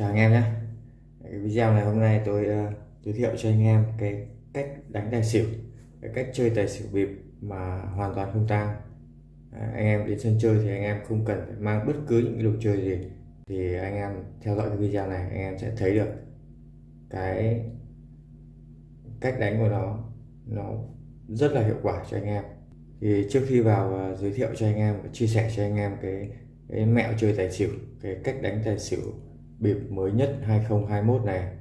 Chào anh em nhé. Cái video này hôm nay tôi uh, giới thiệu cho anh em cái cách đánh tài xỉu cái cách chơi tài xỉu bịp mà hoàn toàn không tang. Anh em đến sân chơi thì anh em không cần phải mang bất cứ những cái đồ chơi gì. Thì anh em theo dõi cái video này anh em sẽ thấy được cái cách đánh của nó nó rất là hiệu quả cho anh em. Thì trước khi vào uh, giới thiệu cho anh em và chia sẻ cho anh em cái cái mẹo chơi tài xỉu cái cách đánh tài xỉu bịp mới nhất 2021 này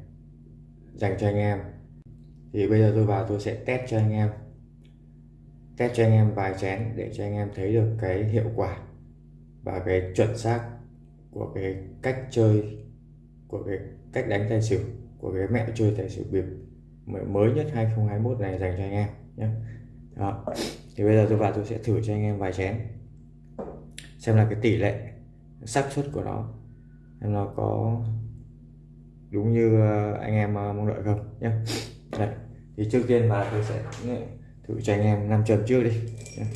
dành cho anh em. Thì bây giờ tôi vào tôi sẽ test cho anh em. Test cho anh em vài chén để cho anh em thấy được cái hiệu quả và cái chuẩn xác của cái cách chơi, của cái cách đánh tài xỉu, của cái mẹo chơi tài xỉu bịp mới nhất 2021 này dành cho anh em nhé. Đó. Thì bây giờ tôi vào tôi sẽ thử cho anh em vài chén, xem là cái tỷ lệ xác suất của nó em nó có đúng như ờ, anh em ờ, mong đợi không? Nhé Đấy. thì trước tiên mà tôi sẽ thử cho anh em nam châm trước đi. Đây,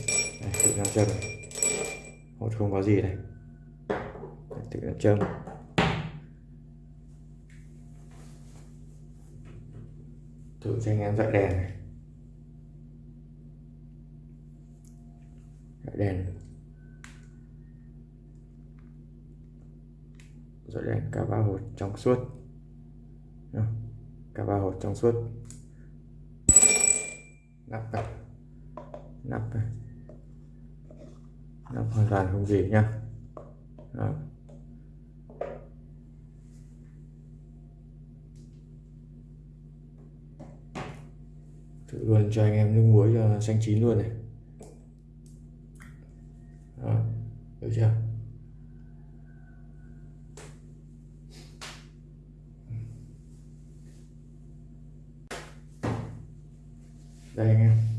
thử nam châm hột không có gì này. Thử nam châm. Thử cho anh em dọi đèn này. Dọi đèn. Rồi đây cả ba hột trong suốt. Cả ba hột trong suốt. Nắp này nắp này. Nắp hoàn toàn không gì nhá. Đó. thử luôn cho anh em nước muối cho xanh chín luôn này. Đó. được chưa? Đây anh em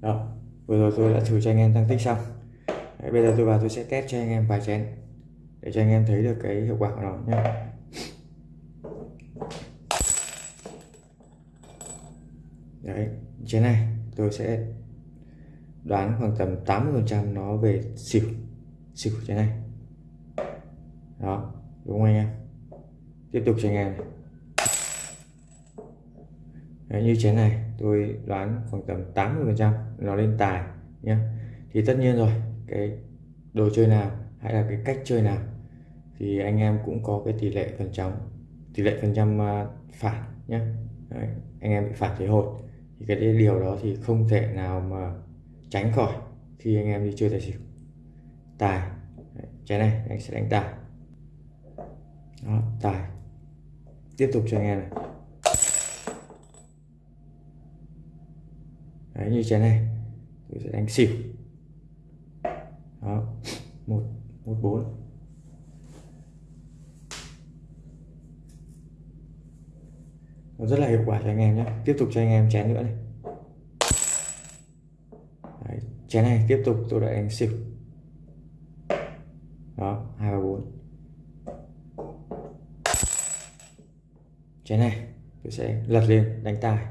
đó vừa rồi tôi đã thử cho anh em tăng tích xong. Đấy, bây giờ tôi vào tôi sẽ test cho anh em vài chén để cho anh em thấy được cái hiệu quả của nó nhé. Đấy chén này tôi sẽ đoán khoảng tầm 80 phần trăm nó về xỉu xỉu chén này. Đó đúng không anh em? Tiếp tục cho anh em này. Đấy, như chén này tôi đoán khoảng tầm 80 phần trăm nó lên tài nhé thì tất nhiên rồi cái đồ chơi nào hay là cái cách chơi nào thì anh em cũng có cái tỷ lệ phần trăm tỷ lệ phần trăm à, phản nhé Đấy, anh em bị phản thế hột. Thì cái điều đó thì không thể nào mà tránh khỏi khi anh em đi chơi tài xỉu. Tài Đấy, trái này anh sẽ đánh tài. Đó, tài. Tiếp tục cho anh em này. Đấy, như chén này tôi sẽ đánh xỉu. Đó một một bốn. Nó rất là hiệu quả cho anh em nhé. Tiếp tục cho anh em chén nữa này. Đấy, chén này tiếp tục tôi đã đánh xỉu. Đó hai ba bốn. Chén này tôi sẽ lật lên đánh tài.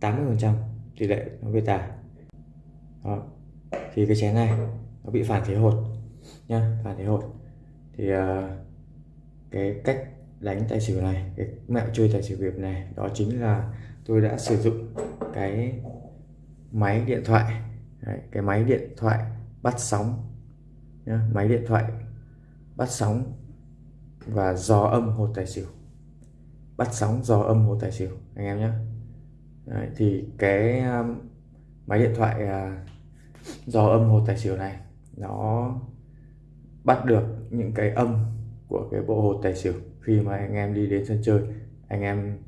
80 phần trăm tỷ lệ nó về tài đó. Thì cái chén này nó bị phản thế hột nhá phản thế hột. Thì uh, cái cách đánh tài xỉu này cái mẹo chơi tài xỉu việt này đó chính là tôi đã sử dụng cái máy điện thoại. Đấy, cái máy điện thoại bắt sóng nhá, máy điện thoại bắt sóng và dò âm hột tài xỉu. Bắt sóng dò âm hột tài xỉu anh em nhé Đấy, thì cái um, máy điện thoại à, uh, dò âm hồ tài xỉu này nó bắt được những cái âm của cái bộ hồ tài xỉu khi mà anh em đi đến sân chơi. Anh em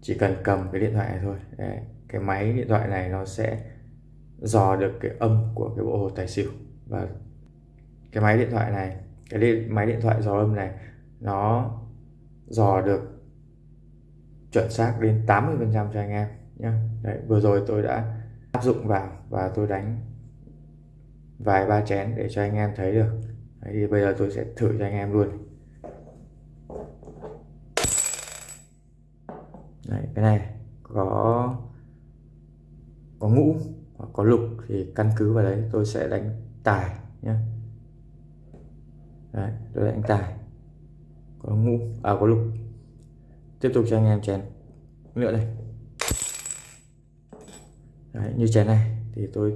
chỉ cần cầm cái điện thoại này thôi. Đấy, cái máy điện thoại này nó sẽ dò được cái âm của cái bộ hồ tài xỉu. Và cái máy điện thoại này cái điện, máy điện thoại dò âm này nó dò được chuẩn xác đến 80 phần trăm cho anh em nhá. Đấy, vừa rồi tôi đã áp dụng vào và tôi đánh vài ba chén để cho anh em thấy được. Đấy, thì bây giờ tôi sẽ thử cho anh em luôn. Đấy, cái này có có ngũ hoặc có lục thì căn cứ vào đấy tôi sẽ đánh tài nhé đấy, tôi đánh tài. Có ngũ à có lục. Tiếp tục cho anh em chén. Nữa đây đấy, như chén này thì tôi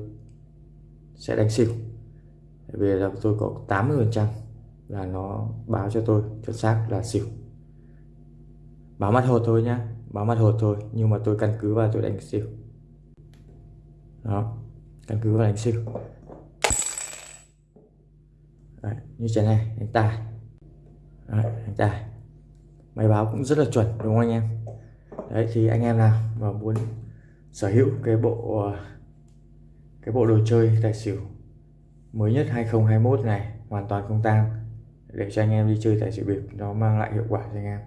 sẽ đánh xỉu vì là tôi có 80 phần trăm là nó báo cho tôi chuẩn xác là xỉu báo mặt hột thôi nhá báo mặt hột thôi nhưng mà tôi căn cứ vào tôi đánh xỉu đó căn cứ vào đánh xỉu Đấy, như thế này đánh tài. Đấy, đánh tài. Máy báo cũng rất là chuẩn đúng không anh em? Đấy thì anh em nào mà muốn sở hữu cái bộ ờ, cái bộ đồ chơi tài xỉu mới nhất 2021 này hoàn toàn không tang để cho anh em đi chơi tài xỉu bịp nó mang lại hiệu quả cho anh em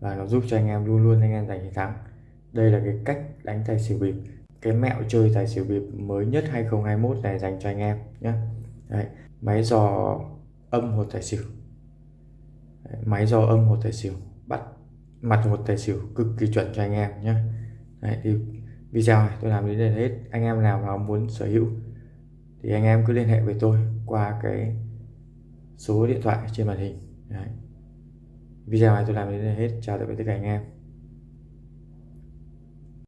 và nó giúp cho anh em luôn luôn anh em giành chiến thắng. Đây là cái cách đánh tài xỉu bịp cái mẹo chơi tài xỉu bịp mới nhất 2021 này dành cho anh em nhé Đấy, máy dò âm hột tài xỉu. Đấy, máy dò âm hột tài xỉu bắt mặt hột tài xỉu cực kỳ chuẩn cho anh em nhé Đấy, thì video này tôi làm đến đây hết. Anh em nào mà muốn sở hữu thì anh em cứ liên hệ với tôi qua cái số điện thoại trên màn hình. Đấy. video này tôi làm đến đây hết. Chào tạm biệt tất cả anh em.